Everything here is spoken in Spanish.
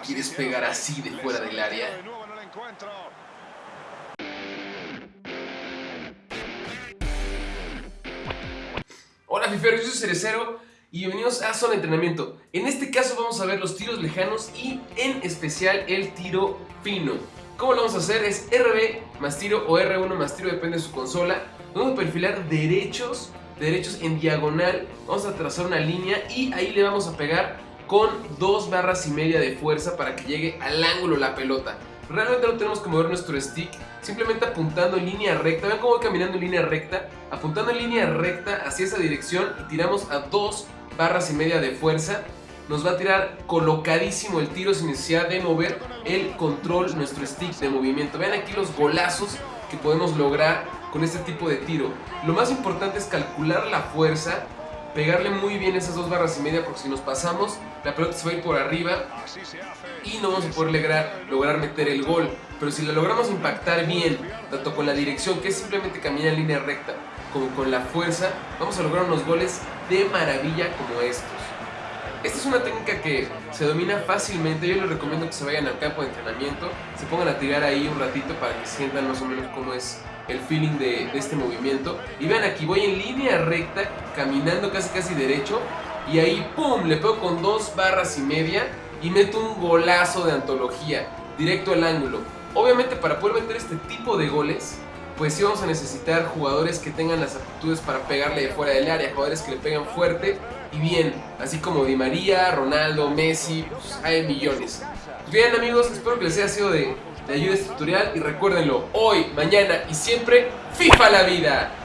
quieres pegar así de fuera del área. Hola Fiferos, yo soy Cerecero y bienvenidos a Zona Entrenamiento. En este caso vamos a ver los tiros lejanos y en especial el tiro fino. ¿Cómo lo vamos a hacer? Es RB más tiro o R1 más tiro, depende de su consola. Vamos a perfilar derechos, derechos en diagonal. Vamos a trazar una línea y ahí le vamos a pegar con dos barras y media de fuerza para que llegue al ángulo la pelota. Realmente no tenemos que mover nuestro stick, simplemente apuntando en línea recta. Ven cómo voy caminando en línea recta, apuntando en línea recta hacia esa dirección y tiramos a dos barras y media de fuerza. Nos va a tirar colocadísimo el tiro sin necesidad de mover el control, nuestro stick de movimiento. Vean aquí los golazos que podemos lograr con este tipo de tiro. Lo más importante es calcular la fuerza pegarle muy bien esas dos barras y media porque si nos pasamos la pelota se va a ir por arriba y no vamos a poder lograr, lograr meter el gol. Pero si lo logramos impactar bien tanto con la dirección que es simplemente caminar en línea recta como con la fuerza vamos a lograr unos goles de maravilla como estos esta es una técnica que se domina fácilmente, yo les recomiendo que se vayan al campo de entrenamiento, se pongan a tirar ahí un ratito para que sientan más o menos cómo es el feeling de, este movimiento. Y vean aquí, voy en línea recta, caminando casi casi derecho, y ahí ¡pum! Le pego con dos barras y media y meto un golazo de antología, directo al ángulo. Obviamente para poder meter este tipo de goles, pues sí vamos a necesitar jugadores que tengan las aptitudes para pegarle de fuera del área, jugadores que le pegan fuerte y bien, así como Di María, Ronaldo, Messi, pues hay millones. Pues bien amigos, espero que les haya sido de, de ayuda este tutorial y recuérdenlo, hoy, mañana y siempre, FIFA la vida.